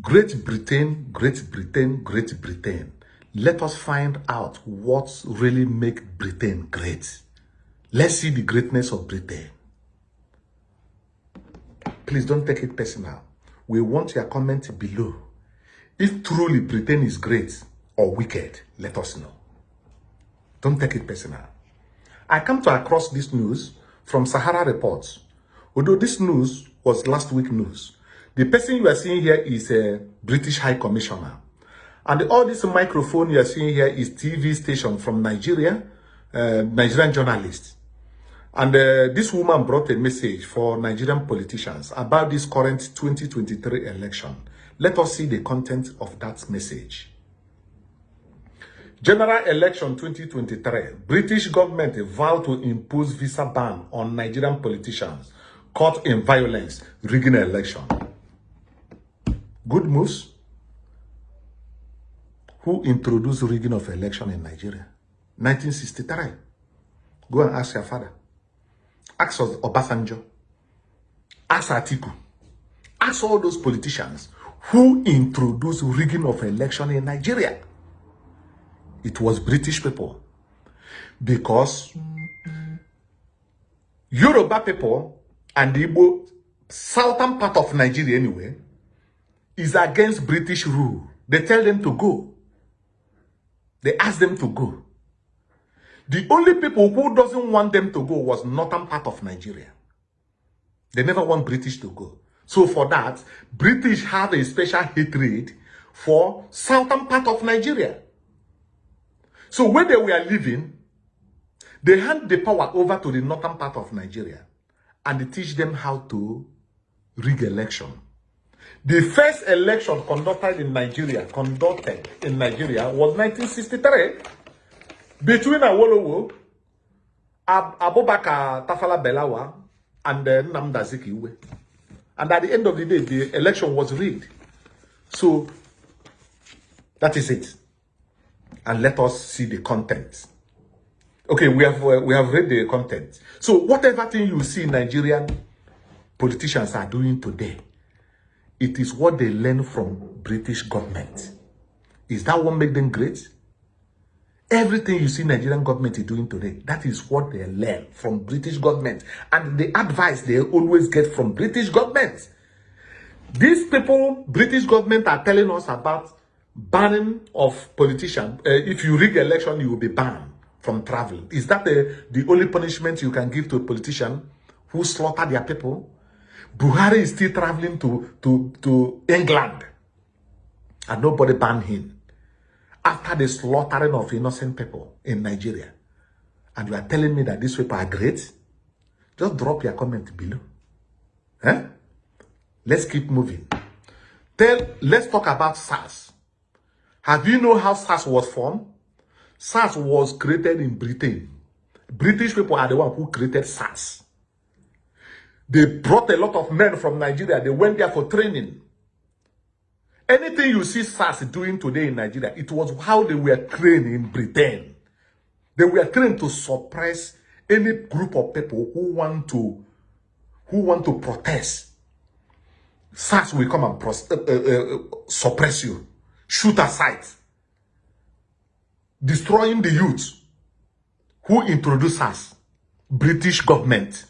Great Britain, Great Britain, Great Britain. Let us find out what really makes Britain great. Let's see the greatness of Britain. Please don't take it personal. We want your comment below. If truly Britain is great or wicked, let us know. Don't take it personal. I come to across this news from Sahara Reports. Although this news was last week news, the person you are seeing here is a British High Commissioner. And all this microphone you are seeing here is TV station from Nigeria, uh, Nigerian journalists. And uh, this woman brought a message for Nigerian politicians about this current 2023 election. Let us see the content of that message. General election 2023. British government vow to impose visa ban on Nigerian politicians caught in violence, rigging election. Good moves. Who introduced rigging of election in Nigeria? 1963. Go and ask your father. Ask us Obasanjo. Ask Atiku. Ask all those politicians who introduced rigging of election in Nigeria. It was British people. Because Yoruba people and the southern part of Nigeria anyway, is against British rule. They tell them to go. They ask them to go. The only people who doesn't want them to go was northern part of Nigeria. They never want British to go. So for that, British have a special hatred for southern part of Nigeria. So when they were leaving, they hand the power over to the northern part of Nigeria and they teach them how to rig election. The first election conducted in Nigeria, conducted in Nigeria was 1963 between Awolowo, Ab Abubakar Tafala Belawa, and then Nnamdi Azikiwe. And at the end of the day, the election was rigged. So, that is it. And let us see the content. Okay, we have uh, we have read the content. So, whatever thing you see Nigerian politicians are doing today, it is what they learn from British government. Is that what make them great? Everything you see Nigerian government is doing today, that is what they learn from British government. And the advice they always get from British government. These people, British government are telling us about banning of politicians. Uh, if you rig election, you will be banned from traveling. Is that the, the only punishment you can give to a politician who slaughter their people? Buhari is still traveling to, to, to England and nobody banned him after the slaughtering of innocent people in Nigeria. And you are telling me that these people are great? Just drop your comment below. Eh? Let's keep moving. Tell, let's talk about SARS. Have you know how SARS was formed? SARS was created in Britain. British people are the one who created SARS. They brought a lot of men from Nigeria. They went there for training. Anything you see SARS doing today in Nigeria, it was how they were trained in Britain. They were trained to suppress any group of people who want to who want to protest. SARS will come and uh, uh, uh, suppress you, shoot aside, destroying the youth who introduced us, British government.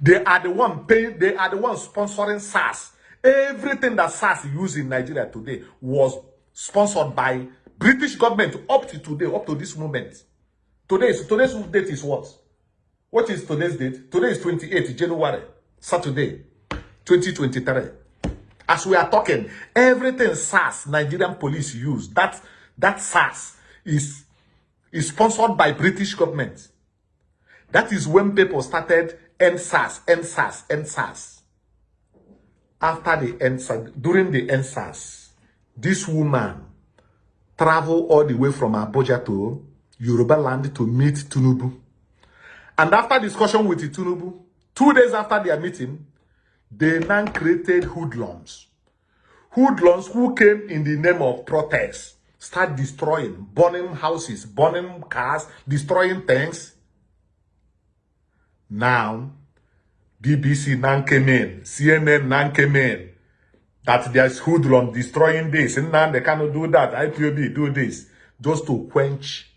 They are the one paying, they are the one sponsoring SARS Everything that SARS used in Nigeria today was sponsored by British government up to today, up to this moment. Today's today's date is what? What is today's date? Today is 28 January, Saturday, 2023. As we are talking, everything SARS, Nigerian police use, that, that SARS is, is sponsored by British government. That is when people started EndSARS, EndSARS, EndSARS after the EndSARS, during the EndSARS, this woman traveled all the way from Abuja to Yoruba land to meet Tinubu. And after discussion with Tinubu, two days after their meeting, they now created hoodlums. Hoodlums who came in the name of protest, start destroying, burning houses, burning cars, destroying things. Now, BBC now came in, CNN now came in. that there's hoodlum destroying this, and now they cannot do that, IPOB do this, just to quench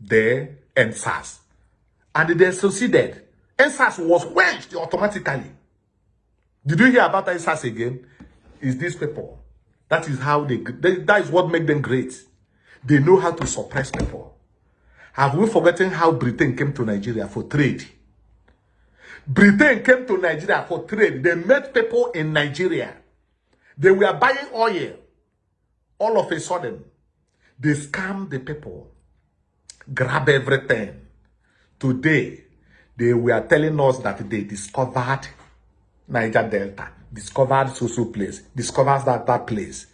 their EndSARS. And they succeeded. EndSARS was quenched automatically. Did you hear about EndSARS again? Is these people. That is how they, they that is what make them great. They know how to suppress people. Have we forgotten how Britain came to Nigeria for trade? Britain came to Nigeria for trade. They met people in Nigeria. They were buying oil. All of a sudden, they scam the people, grab everything. Today, they were telling us that they discovered Niger Delta, discovered social place, discovered that, that place.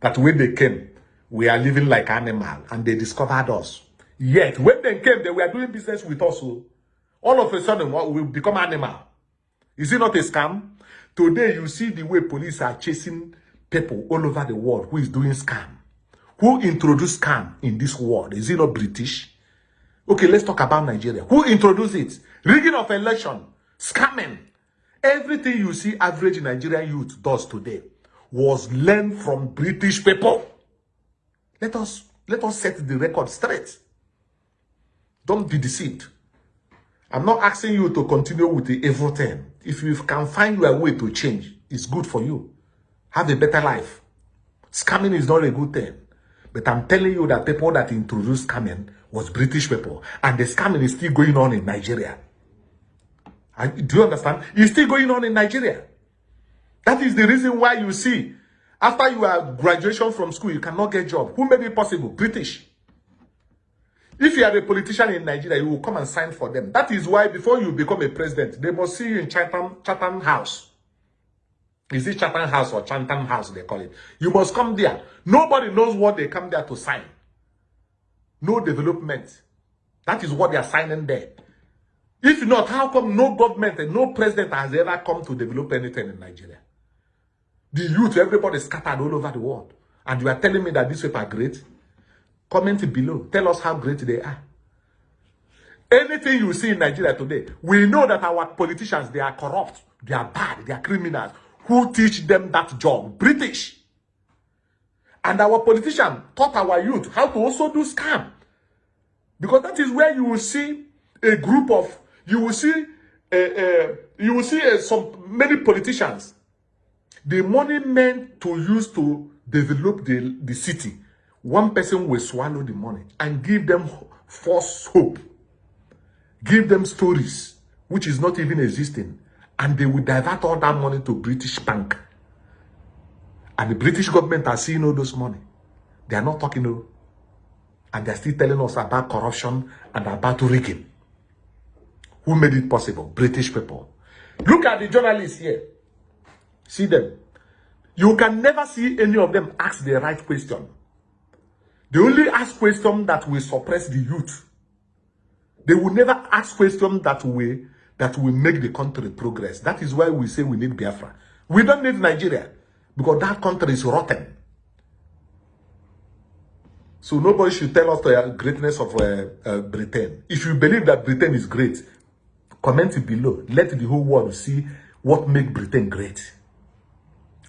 That when they came, we are living like animal and they discovered us. Yet, when they came, they were doing business with us. Oh. All of a sudden, we become animal. Is it not a scam? Today, you see the way police are chasing people all over the world who is doing scam. Who introduced scam in this world? Is it not British? Okay, let's talk about Nigeria. Who introduced it? Rigging of election, scamming. Everything you see average Nigerian youth does today was learned from British people. Let us let us set the record straight. Don't be deceived. I'm not asking you to continue with the evil thing. If you can find your way to change, it's good for you. Have a better life. Scamming is not a good thing. But I'm telling you that people that introduced scamming was British people. And the scamming is still going on in Nigeria. do you understand? It's still going on in Nigeria. That is the reason why you see, after you are graduation from school, you cannot get job. Who made it possible? British. If you are a politician in Nigeria, you will come and sign for them. That is why before you become a president, they must see you in Chatham, Chatham House. Is it Chatham House or Chatham House, they call it? You must come there. Nobody knows what they come there to sign. No development. That is what they are signing there. If not, how come no government and no president has ever come to develop anything in Nigeria? The youth, everybody scattered all over the world. And you are telling me that these people are great? Comment below. Tell us how great they are. Anything you see in Nigeria today, we know that our politicians, they are corrupt, they are bad, they are criminals. Who teach them that job? British. And our politician taught our youth how to also do scam. Because that is where you will see a group of, you will see, uh, uh, you will see uh, some many politicians. The money meant to use to develop the, the city one person will swallow the money and give them false hope, give them stories which is not even existing, and they will divert all that money to British bank. And the British government are seeing all those money. They are not talking, no. And they're still telling us about corruption and about rigging. Who made it possible? British people. Look at the journalists here. See them. You can never see any of them ask the right question. They only ask questions that will suppress the youth. They will never ask questions that will that will make the country progress. That is why we say we need Biafra. We don't need Nigeria because that country is rotten. So nobody should tell us the greatness of uh, uh, Britain. If you believe that Britain is great, comment it below. Let the whole world see what make Britain great.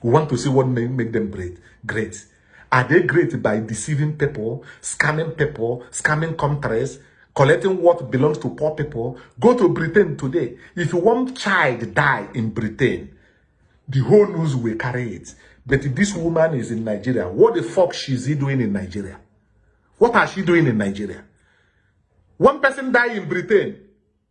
We want to see what make, make them great. Great. Are they great by deceiving people, scamming people, scamming countries, collecting what belongs to poor people? Go to Britain today. If one child die in Britain, the whole news will carry it. But this woman is in Nigeria. What the fuck she's he doing in Nigeria? What are she doing in Nigeria? One person die in Britain.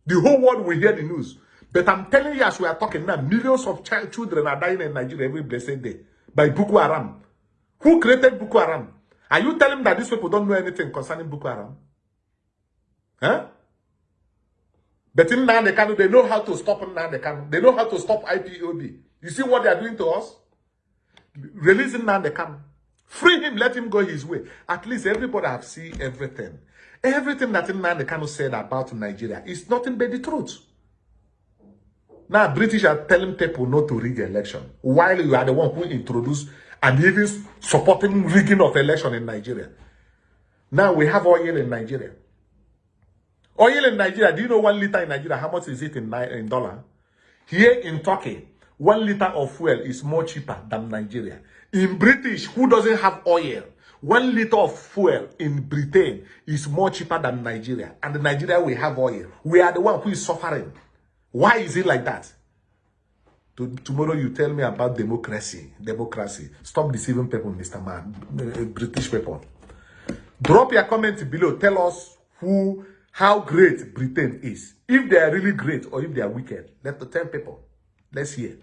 The whole world will hear the news. But I'm telling you, as we are talking now, millions of child children are dying in Nigeria every blessed day by Boko Haram. Who created Boko Haram? Are you telling that these people don't know anything concerning Boko Haram? Huh? But in Nandekano, they know how to stop Nandekano. They know how to stop IPOB. You see what they are doing to us? Releasing Nandekano. Free him, let him go his way. At least everybody have seen everything. Everything that Nandekano said about Nigeria is nothing but the truth. Now, British are telling people not to rig election, while you are the one who introduced and even supporting rigging of election in Nigeria. Now we have oil in Nigeria. Oil in Nigeria, do you know one liter in Nigeria, how much is it in, in dollar? Here in Turkey, one liter of fuel is more cheaper than Nigeria. In British, who doesn't have oil, one liter of fuel in Britain is more cheaper than Nigeria. And Nigeria, we have oil. We are the one who is suffering. Why is it like that? To, tomorrow you tell me about democracy. Democracy. Stop deceiving people, Mr. Man. Uh, British people. Drop your comment below. Tell us who, how great Britain is. If they are really great or if they are wicked. Let the 10 people. Let's hear.